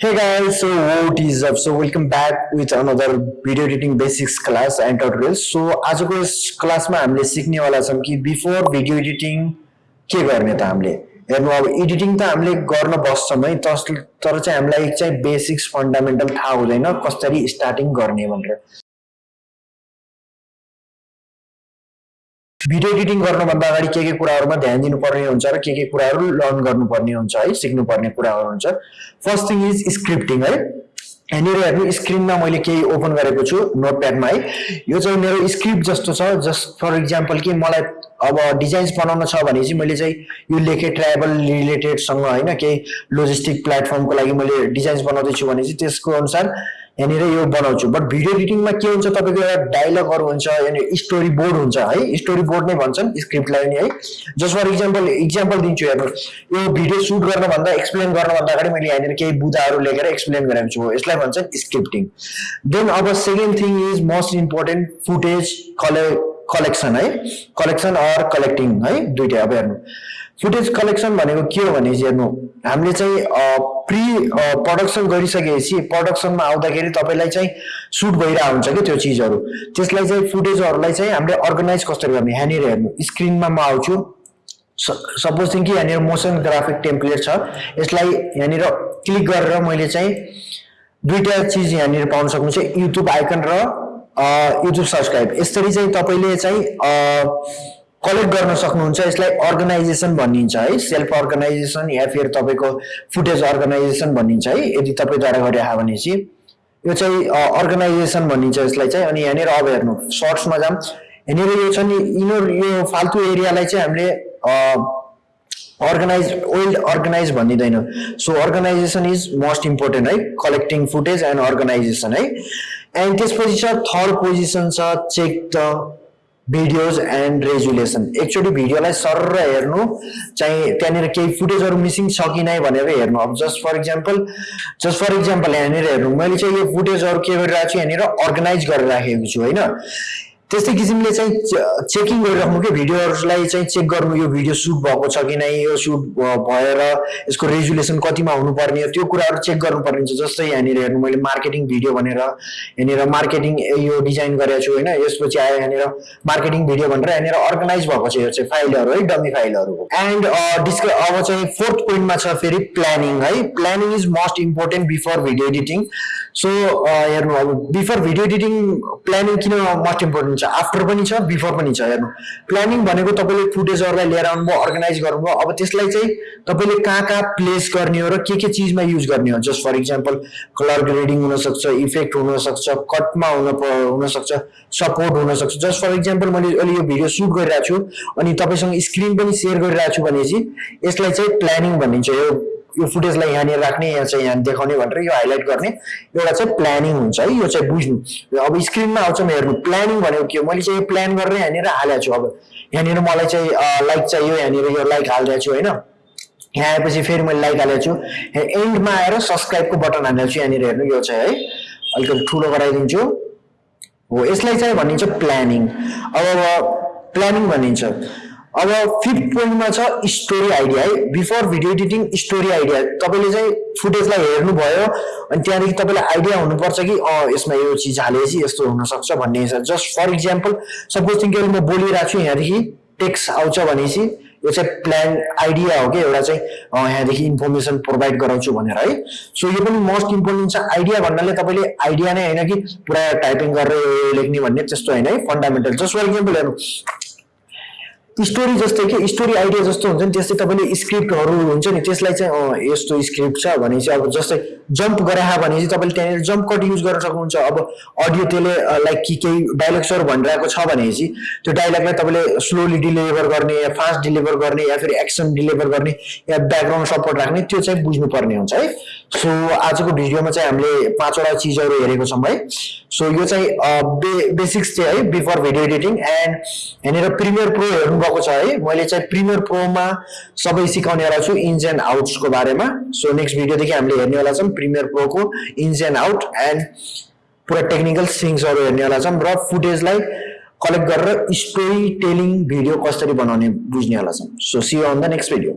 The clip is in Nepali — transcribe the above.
Hey guys, so what is up? So welcome back with another video editing basics class and. So आजको यस क्लासमा हामीले सिक्नेवाला छौँ कि बिफोर भिडियो एडिटिङ के गर्ने त हामीले हेर्नु अब एडिटिङ त हामीले गर्न बस्छौँ है तर चाहिँ हामीलाई चाहिँ बेसिक्स फन्डामेन्टल थाहा हुँदैन कसरी स्टार्टिङ गर्ने भनेर भिडियो एडिटिङ गर्नुभन्दा अगाडि के के कुराहरूमा ध्यान दिनुपर्ने हुन्छ र के के कुराहरू लर्न गर्नुपर्ने हुन्छ है सिक्नुपर्ने कुराहरू हुन्छ। फर्स्ट थिङ इज स्क्रिप्टिङ है। यहाँनिर हेर्नु स्क्रिनमा मैले केही ओपन गरेको छु नोट प्याडमा है। यो चाहिँ मेरो स्क्रिप्ट जस्तो छ जस्ट फर इक्जाम्पल कि मलाई अब डिजाइन्स बनाउन छ भने चाहिँ मैले चाहिँ यो लेखेँ ट्राभल रिलेटेडसँग होइन केही लोजिस्टिक प्लेटफर्मको लागि मैले डिजाइन्स बनाउँदैछु भने चाहिँ त्यसको अनुसार यहाँनिर यो बनाउँछु। बट भिडियो एडिटिङमा के हुन्छ तपाईँको एउटा डायलगहरू हुन्छ यहाँनिर स्टोरी बोर्ड हुन्छ है? स्टोरी बोर्ड नै भन्छन् स्क्रिप्टलाई नि है? जस्ट फर इक्जाम्पल इक्जाम्पल दिन्छु हेर्नु यो भिडियो सुट गर्नुभन्दा एक्सप्लेन गर्नुभन्दा अगाडि मैले यहाँनिर केही बुदाहरू लेखेर एक्सप्लेन गरेको छु यसलाई भन्छन् स्क्रिप्टिङ देन अब second thing is most important footage कले कलेक्सन है? कलेक्सन अर कलेक्टिङ है? दुइटै अब हेर्नु। फुटेज कलेक्सन भनेको के हो भने चाहिँ हेर्नु। हामीले चाहिँ प्रि प्रडक्सन गरिसकेपछि प्रडक्सनमा आउँदाखेरि तपाईँलाई चाहिँ सुट भइरहेको हुन्छ कि त्यो चिजहरू। त्यसलाई चाहिँ फुटेजहरूलाई चाहिँ हामीले अर्गनाइज कसरी गर्ने? यहाँनिर हेर्नु। स्क्रिनमा म आउँछु। सपोज थिङ कि यहाँनिर मोसन ग्राफिक टेम्प्लेट छ। यसलाई यहाँनिर क्लिक गरेर मैले चाहिँ दुईवटा चिज यहाँनिर पाउन सक्नुहुन्छ। युट्युब आइकन र युट्युब सब्सक्राइब यसरी चाहिँ तपाईँले चाहिँ कलेक्ट गर्न सक्नुहुन्छ यसलाई अर्गनाइजेसन भनिन्छ है सेल्फ अर्गनाइजेसन या फिर तपाईँको फुटेज अर्गनाइजेसन भनिन्छ है यदि तपाईँद्वारा गरिरहेको भने चाहिँ यो चाहिँ अर्गनाइजेसन भनिन्छ यसलाई चाहिँ। अनि यहाँनिर अब हेर्नु सर्ट्समा जाऊँ। यहाँनिर यो छ नि यिनीहरू यो फाल्तु एरियालाई चाहिँ हामीले organize well organize भनिँदैन। So organization is most important है कलेक्टिङ फुटेज एन्ड अर्गनाइजेसन है एन्ड त्यसपछि छ थर्ड पोजिसन छ check the videos and resolution एकचोटि भिडियोलाई सर हेर्नु चाहिँ त्यहाँनिर केही फुटेजहरू मिसिङ छ कि नै भनेर हेर्नु. अब just for example just for example यहाँनिर हेर्नु मैले चाहिँ यो फुटेजहरू के गरिरहेको छु यहाँनिर अर्गनाइज गरेर राखेको छु होइन? त्यस्तै किसिमले चाहिँ चेकिङ गरिराख्नु कि भिडियोहरूलाई चाहिँ चेक गर्नु यो भिडियो सुट भएको छ कि नै यो सुट भएर यसको रेजुलेसन कतिमा हुनुपर्ने त्यो कुराहरू चेक गर्नुपर्ने हुन्छ। जस्तै यहाँनिर हेर्नु मैले मार्केटिङ भिडियो भनेर यहाँनिर मार्केटिङ यो डिजाइन गरेको छु होइन? यसपछि आयो यहाँनिर मार्केटिङ भिडियो भनेर यहाँनिर अर्गनाइज भएको छ यो चाहिँ फाइलहरू है डमी फाइलहरू। एन्ड डिस्क अब चाहिँ फोर्थ पोइन्टमा छ फेरि प्लानिङ है? Planning is most important before video editing so हेर्नु अब बिफोर भिडियो एडिटिङ प्लानिङ किन मोस्ट इम्पोर्टेन्ट हुन्छ? आफ्टर पनि छ बिफोर पनि छ हेर्नु। प्लानिङ भनेको तपाईँले फुटेजहरूलाई लिएर आउनुभयो अर्गनाइज गर्नुभयो अब त्यसलाई चाहिँ तपाईँले कहाँ कहाँ प्लेस गर्ने हो र के के चिजमा युज गर्ने हो? Just for example colour grading हुनसक्छ इफेक्ट हुनसक्छ कटमा हुन हुनसक्छ सपोर्ट हुनसक्छ। जस्ट फर इक्जाम्पल मैले अहिले यो भिडियो सुट गरिरहेको छु अनि तपाईँसँग स्क्रिन पनि सेयर गरिरहेको छु भनेपछि यसलाई चाहिँ प्लानिङ भनिन्छ। यो यो फुटेजलाई यहाँनिर राख्ने यहाँ चाहिँ यहाँ देखाउने भनेर यो हाइलाइट गर्ने एउटा चाहिँ प्लानिङ हुन्छ है यो चाहिँ बुझ्नु। अब स्क्रिनमा आउँछ म हेर्नु। प्लानिङ भनेको के हो? मैले चाहिँ यो प्लान गरेर यहाँनिर हालेको छु। अब यहाँनिर मलाई चाहिँ लाइक चाहियो यहाँनिर यो लाइक हालिदिएको छु होइन? यहाँ आएपछि फेरि मैले लाइक हालेको छु। एन्डमा आएर सब्सक्राइबको बटन हालेको छु यहाँनिर हेर्नु। यो चाहिँ है अलिकति ठुलो गराइदिन्छु। हो यसलाई चाहिँ भनिन्छ प्लानिङ अब प्लानिङ भनिन्छ। अब फिफ्थ पोइन्टमा छ स्टोरी आइडिया है? Before video editing story idea तपाईँले चाहिँ फुटेजलाई हेर्नुभयो अनि त्यहाँदेखि तपाईँलाई आइडिया हुनुपर्छ कि अँ यसमा यो चिज हालेपछि यस्तो हुनसक्छ भन्ने just for example suppose think म बोलिरहेको छु यहाँदेखि टेक्स्ट आउँछ भनेपछि यो चाहिँ प्लान आइडिया हो कि एउटा चाहिँ यहाँदेखि इन्फर्मेसन प्रोभाइड गराउँछु भनेर है? सो यो पनि मोस्ट इम्पोर्टेन्ट छ। आइडिया भन्नाले तपाईँले आइडिया नै होइन कि पुरा टाइपिङ गरेर लेख्ने भन्ने त्यस्तो होइन है? फन्डामेन्टल जस्ट फर इक्जाम्पल हेर्नु। स्टोरी जस्तै कि स्टोरी आइडिया जस्तो हुन्छ नि त्यस्तै तपाईँले स्क्रिप्टहरू हुन्छ नि त्यसलाई चाहिँ यस्तो स्क्रिप्ट छ भने चाहिँ अब जस्तै जम्प गरायो भने चाहिँ तपाईँले त्यहाँनिर जम्प कट युज गर्न सक्नुहुन्छ। अब अडियो त्यसले लाइक कि केही डाइलग्सहरू भनिरहेको छ भनेपछि त्यो डाइलगलाई तपाईँले स्लोली डिलिभर गर्ने या फास्ट डिलिभर गर्ने या फेरि एक्सन डिलिभर गर्ने या ब्याकग्राउन्ड सपोर्ट राख्ने त्यो चाहिँ बुझ्नुपर्ने हुन्छ है। सो आजको भिडियोमा चाहिँ हामीले पाँचवटा चिजहरू हेरेको छौँ है। सो यो चाहिँ बे बेसिक्स चाहिँ है बिफोर भिडियो एडिटिङ एन्ड यहाँनिर प्रिमियर प्रो हेर्नुभएको छ है। मैले चाहिँ प्रिमियर प्रोमा सबै सिकाउनेवाला छु इन्स एन्ड आउट्सको बारेमा। सो नेक्स्ट भिडियोदेखि हामीले हेर्नेवाला छौँ। प्रिमियर प्रोको इन्स एन्ड आउट एन्ड पुरा टेक्निकल थिङ्सहरू हेर्नेवाला छौँ र फुटेजलाई कलेक्ट गरेर स्टोरी टेलिङ भिडियो कसरी बनाउने बुझ्नेवाला छौँ so see on the next video